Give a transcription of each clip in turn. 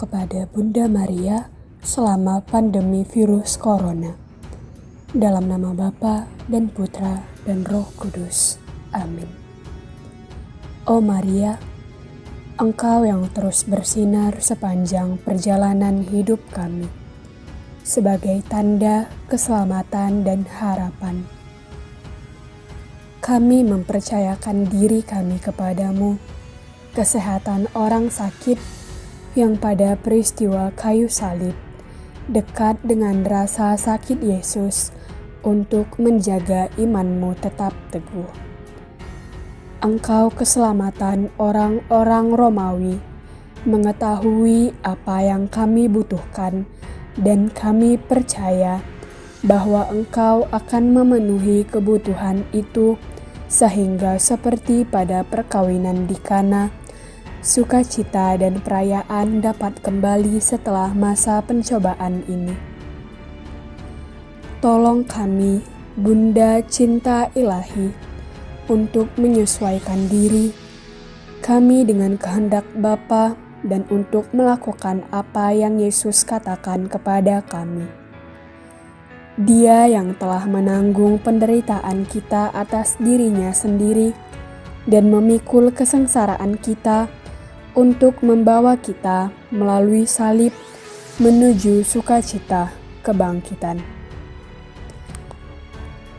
kepada Bunda Maria selama pandemi virus corona. Dalam nama Bapa dan Putra dan Roh Kudus. Amin. Oh Maria, Engkau yang terus bersinar sepanjang perjalanan hidup kami, sebagai tanda keselamatan dan harapan. Kami mempercayakan diri kami kepadamu, kesehatan orang sakit yang pada peristiwa kayu salib dekat dengan rasa sakit Yesus untuk menjaga imanmu tetap teguh. Engkau keselamatan orang-orang Romawi, mengetahui apa yang kami butuhkan, dan kami percaya bahwa Engkau akan memenuhi kebutuhan itu, sehingga seperti pada perkawinan di Kana sukacita dan perayaan dapat kembali setelah masa pencobaan ini. Tolong kami, Bunda Cinta Ilahi, untuk menyesuaikan diri kami dengan kehendak Bapa dan untuk melakukan apa yang Yesus katakan kepada kami. Dia yang telah menanggung penderitaan kita atas dirinya sendiri dan memikul kesengsaraan kita untuk membawa kita melalui salib menuju sukacita kebangkitan.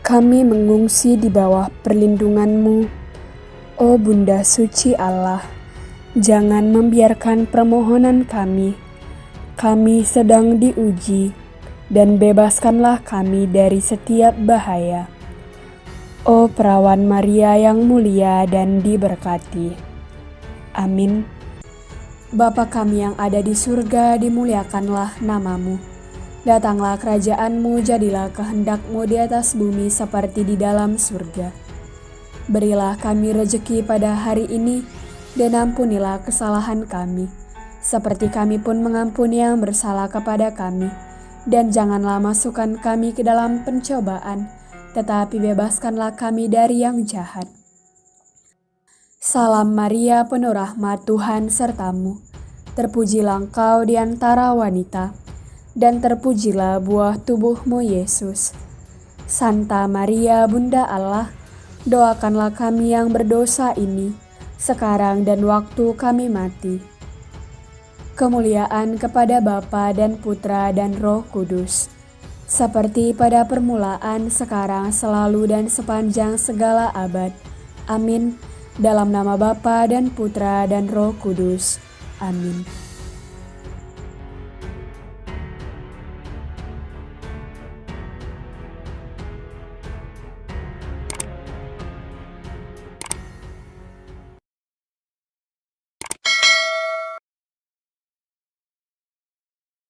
Kami mengungsi di bawah perlindunganmu, oh Bunda Suci Allah. Jangan membiarkan permohonan kami. Kami sedang diuji, dan bebaskanlah kami dari setiap bahaya. Oh Perawan Maria yang mulia dan diberkati. Amin. Bapa kami yang ada di surga, dimuliakanlah namamu. Datanglah kerajaanmu, jadilah kehendakmu di atas bumi seperti di dalam surga. Berilah kami rejeki pada hari ini, dan ampunilah kesalahan kami, seperti kami pun mengampuni yang bersalah kepada kami. Dan janganlah masukkan kami ke dalam pencobaan, tetapi bebaskanlah kami dari yang jahat. Salam Maria, penuh rahmat Tuhan sertamu. Terpujilah engkau di antara wanita, dan terpujilah buah tubuhmu Yesus. Santa Maria, Bunda Allah, doakanlah kami yang berdosa ini, sekarang dan waktu kami mati. Kemuliaan kepada Bapa dan Putra dan Roh Kudus, seperti pada permulaan, sekarang, selalu, dan sepanjang segala abad. Amin. Dalam nama Bapa dan Putra dan Roh Kudus. Amin.